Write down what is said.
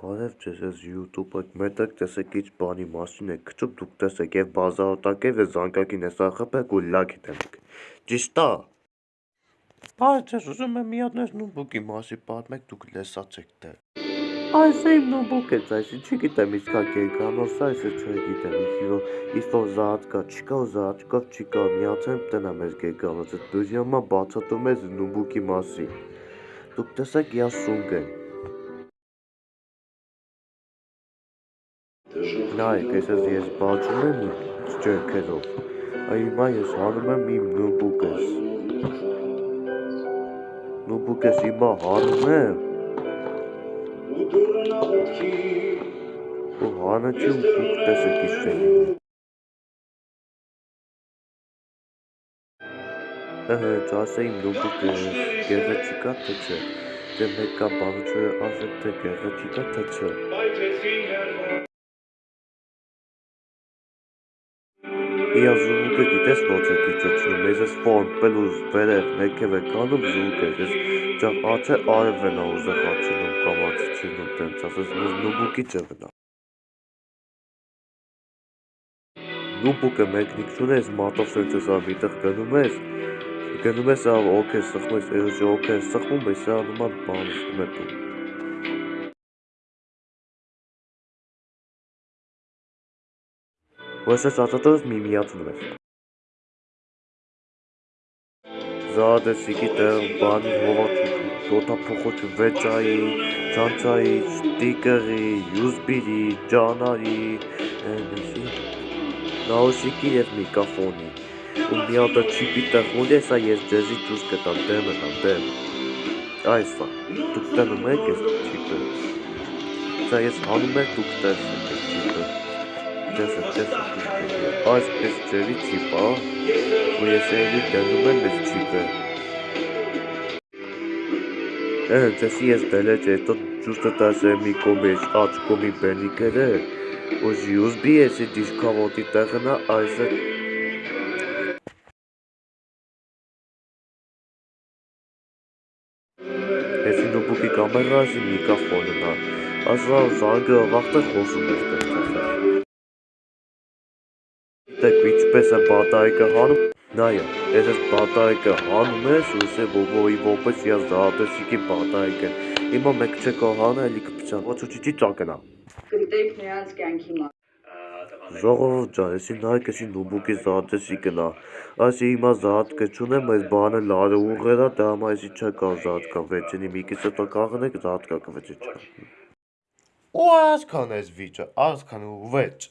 Բարև ձեզ, ես YouTube-ը մետակ տեսեք ինչ բանի մասին եք քչում, դուք տեսեք եւ բազաոտակ եւ զանգակին էսա խփեք ու լաքի դնեք։ Ճիշտ է։ Բարև ձեզ, ուզում եմ մի հատ նես նոթբուքի մասի պատմեք, դուք լսած եք դե։ Այս իմ նոթբուք է, այս չգիտեմ իսկա կերկանոս, է չգիտեմ, իսկ որ զատ կա, չկա զատ կա, չկա, միացեմ տնա մեզ կերկանոս, այդ բյուջյամա բացատում ես նոթբուքի մասի։ Դուք տեսեք я սունգ Նայեք, այսպես ես բացում եմ ջերքերով, հիմա ես հանում եմ իմ նոբուկես, նոբուկես հիմա հանում եմ, ու ու դուք տեսեք չեն Ըհը, ասա իմ նոբուկես, գեղեցիկա թե չէ, դե մեկա բանուչը ասեք թե գեղեցիկա թե չէ։ Իա զուգը գիտես ոնց է քիչացնում, ես ես ֆորմ պելուզ վերև ներքև է կանում զուգը, ես ճավ աչե արևն է ուզեղ աչնում կամ աչինում տենց, ասես նուբուկի ճվն է։ Նուբուկը մեկնիկ չունես, մատով սենց ես ամիտեղ գնում ես, գնում ես ավ օք է սխում ես, էրոջի օք է սխում, ես անում ան բան սխում է տում։ Որոշած ածատորս միմիացնում էր։ Զադեսի գիտեմ, բանի հովաչու, դոտափոխոչու վեճայի, ճանցայի, շտիկերի, յուսբիրի, ճանարի, նաուսիկի և միկաֆոնի։ ու մի հատ չիպի տխմուլ ես, ես ձեզի ճուս կտամ դեմը տամ դեմ։ Այս է, դուք տնում եք ես չիպը։ Սա ես հանում եք դուք տեսեք ես չիպը տեսը, տեսը, այսպես ջրի չիպա, ու ես էլի դնում եմ ես չիպը։ Հենց էսի ես դելեջ էտո ճուստը տասը մի կոմեջ աչ կոմի բենիկերը, ու ժյուզբի էսի դիշկավոտի տեղնա այս է Էսի նոբուկի կամերասի միկաֆոնն է, ասա զանգը վաղտը խոսում ես տեղ Տեսեք ինչպես է բատայիկը հանում, նայա, ես ես բատայիկը հանում ես, ու սե ովոյի ովպես я զատեսիկի բատայիկը, հիմա մեկ չեք հանը, էլի կպչան, ոչ ուչիչի ճակնա։ Գտեք նրանց կյանքի մա։ Ժողովուրդ ջան, եսի նայեք եսի նուբուկի զատեսիկն է, այսի հիմա զատկը չունեմ, այս բանը լարը ուղերա, դա համա եսի չկա զատկա վեճենի մի կիսը տա կաղնեք զատկա կվեճը չկա։ Ու այսքան ես վիճը, այսքան ու վեճ։